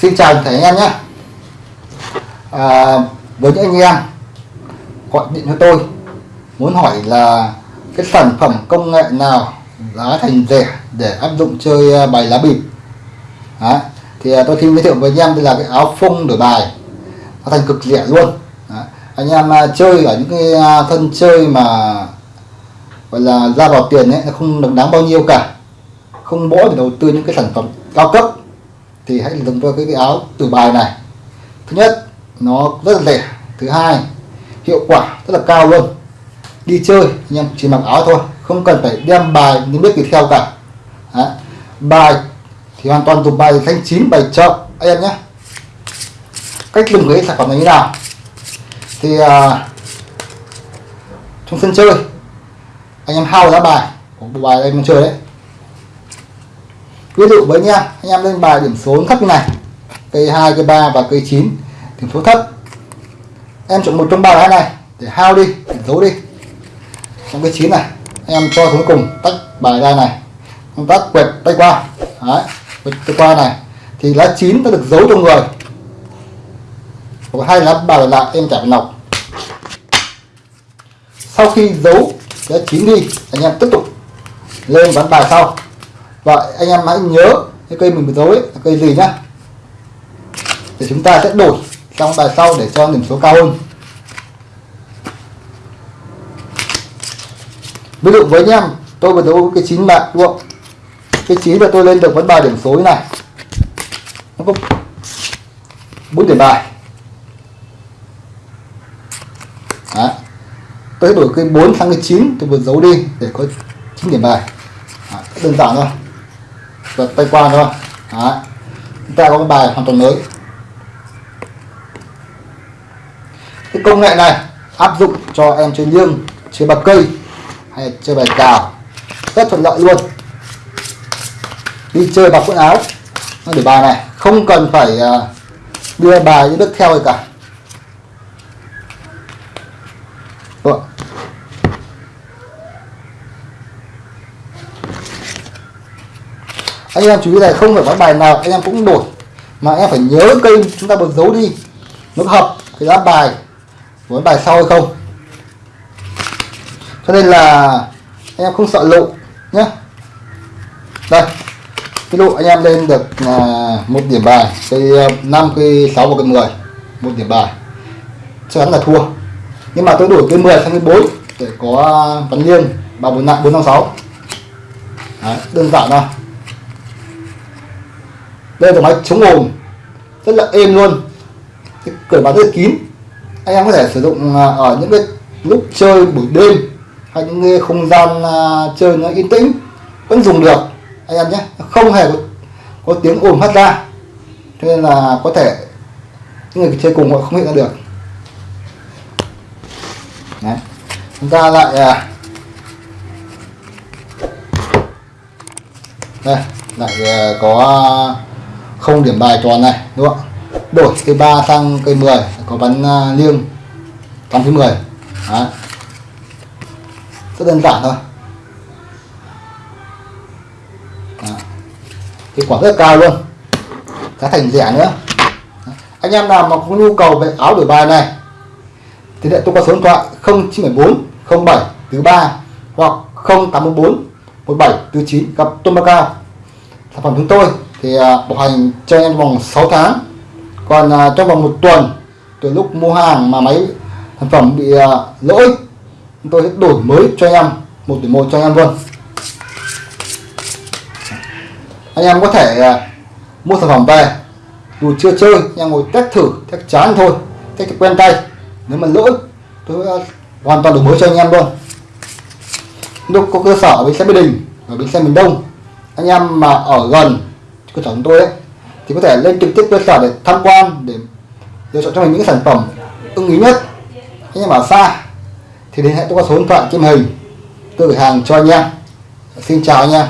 Xin chào thầy anh em nhé. À, Với những anh em gọi điện cho tôi muốn hỏi là cái sản phẩm công nghệ nào giá thành rẻ để áp dụng chơi à, bài lá bịp? Đấy. thì à, tôi xin giới thiệu với anh em đây là cái áo phông đổi bài. Nó thành cực rẻ luôn. Đấy. anh em à, chơi ở những cái thân chơi mà gọi là ra vào tiền ấy nó không được đáng bao nhiêu cả. Không mỗi để đầu tư những cái sản phẩm cao cấp thì hãy dùng cho cái, cái áo từ bài này. Thứ nhất nó rất là rẻ thứ hai hiệu quả rất là cao luôn. Đi chơi anh em chỉ mặc áo thôi không cần phải đem bài những biết gì theo cả. Đấy. bài thì hoàn toàn dùng bài thanh chín bài chậm anh em nhé. Cách dùng cái sản phẩm này như nào? Thì à, trong sân chơi anh em hao giá bài của bộ bài anh em chơi đấy ví dụ với nha anh em lên bài điểm số thấp như này. Cây hai, cây ba và cây 9 điểm số thấp. Em chọn một trong ba lá này để hao đi điểm giấu đi. Trong cái chín này anh em cho xuống cùng tách bài ra này. Công tác quẹt tay qua. Đấy quẹt tay qua này. Thì lá chín nó được giấu trong người. Còn hai lá bài lại em trả phải nọc. Sau khi giấu lá chín đi anh em tiếp tục lên bán bài sau vậy anh em hãy nhớ cái cây mình giấu ấy, là cây gì nhá? Để chúng ta sẽ đổi trong bài sau để cho điểm số cao hơn. Ví dụ với anh em, tôi vừa đấu cái chín bạc đúng không? Cái chín là tôi lên được vấn bài điểm số như này. Nó có bốn điểm bài. Đấy. tôi đổi cái 4 sang cái 9 tôi vừa giấu đi để có 9 điểm bài. Đấy. đơn giản thôi và tay quan thôi Đấy. chúng ta có cái bài hoàn toàn mới. Cái công nghệ này áp dụng cho em chơi liêng, chơi bạc cây, hay chơi bài cào. Rất thuận lợi luôn. Đi chơi bằng quần áo. Để bài này, không cần phải à, đưa bài những bước theo gì cả Được anh em chú ý này không phải có bài nào anh em cũng đổi. Mà em phải nhớ cây chúng ta bật giấu đi. Nó hợp cái lá bài với bài sau hay không. Cho nên là anh em không sợ lộ nhé đây cái lộ anh em lên được à, một điểm bài cây à, năm cây sáu và cây 10 một điểm bài. Chắc chắn là thua. Nhưng mà tôi đổi cây 10 sang cây 4 để có à, văn liên ba bốn nặng bốn năm sáu. Đơn giản thôi đây là máy chống ồn. Rất là êm luôn. Cái cửa bán rất kín. Anh em có thể sử dụng à, ở những cái lúc chơi buổi đêm hay những cái không gian à, chơi nó yên tĩnh vẫn dùng được. Anh em nhé không hề có, có tiếng ồn phát ra. Cho nên là có thể những người chơi cùng họ không hiện ra được. Đấy. chúng ta lại à, đây lại có không điểm bài tròn này đúng không đổi cây 3 sang cây 10 có bắn uh, liêng trong thứ 10 Đấy. rất đơn giản thôi Đấy. hiệu quả rất cao luôn giá thành rẻ nữa Đấy. anh em nào mà có nhu cầu về áo đổi bài này thì lại tôi có số điện thoại 0974 07 thứ 3 hoặc 0814 17 từ 9 gặp Tôn Ba Cao sản phẩm chúng tôi thì à, bảo hành cho em vòng 6 tháng. Còn à, trong vòng một tuần, từ lúc mua hàng mà máy sản phẩm bị à, lỗi, chúng tôi sẽ đổi mới cho em một tỷ một cho em luôn. Anh em có thể mua sản phẩm về. Dù chưa chơi, anh em ngồi test thử, test chán thôi, test quen tay. Nếu mà lỗi, tôi hoàn toàn đổi mới cho anh em luôn. Lúc có cơ sở ở bên xe Mỹ Đình, ở bến xe miền Đông, anh em mà ở gần cơ sở chúng tôi ấy, thì có thể lên trực tiếp cơ sở để tham quan để lựa chọn cho mình những sản phẩm ưng ý nhất. Anh em ở xa thì liên hệ tôi qua số điện thoại trên hình tôi gửi hàng cho anh em. Xin chào anh em.